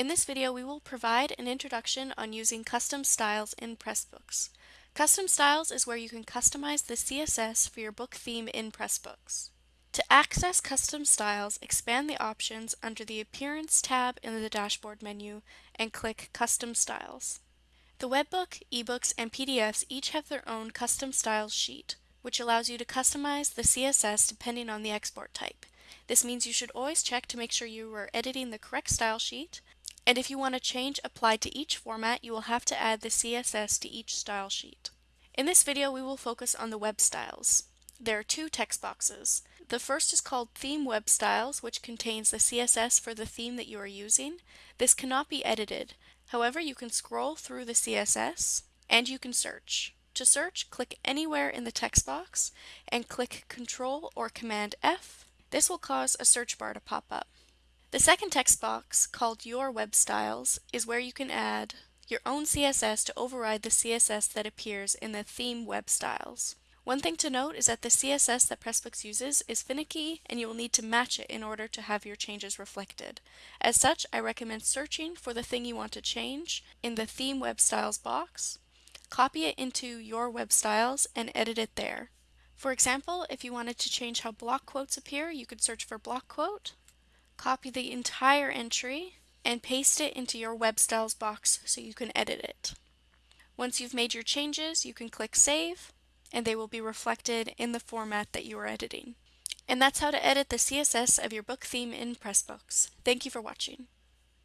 In this video, we will provide an introduction on using custom styles in Pressbooks. Custom styles is where you can customize the CSS for your book theme in Pressbooks. To access custom styles, expand the options under the Appearance tab in the dashboard menu and click Custom Styles. The webbook, ebooks, and PDFs each have their own custom styles sheet, which allows you to customize the CSS depending on the export type. This means you should always check to make sure you are editing the correct style sheet, and if you want a change applied to each format, you will have to add the CSS to each style sheet. In this video, we will focus on the web styles. There are two text boxes. The first is called Theme Web Styles, which contains the CSS for the theme that you are using. This cannot be edited. However, you can scroll through the CSS and you can search. To search, click anywhere in the text box and click Control or Command F. This will cause a search bar to pop up. The second text box, called Your Web Styles, is where you can add your own CSS to override the CSS that appears in the theme web styles. One thing to note is that the CSS that Pressbooks uses is finicky and you will need to match it in order to have your changes reflected. As such, I recommend searching for the thing you want to change in the Theme Web Styles box, copy it into your web styles, and edit it there. For example, if you wanted to change how block quotes appear, you could search for block quote, copy the entire entry, and paste it into your web styles box so you can edit it. Once you've made your changes, you can click Save, and they will be reflected in the format that you are editing. And that's how to edit the CSS of your book theme in Pressbooks. Thank you for watching.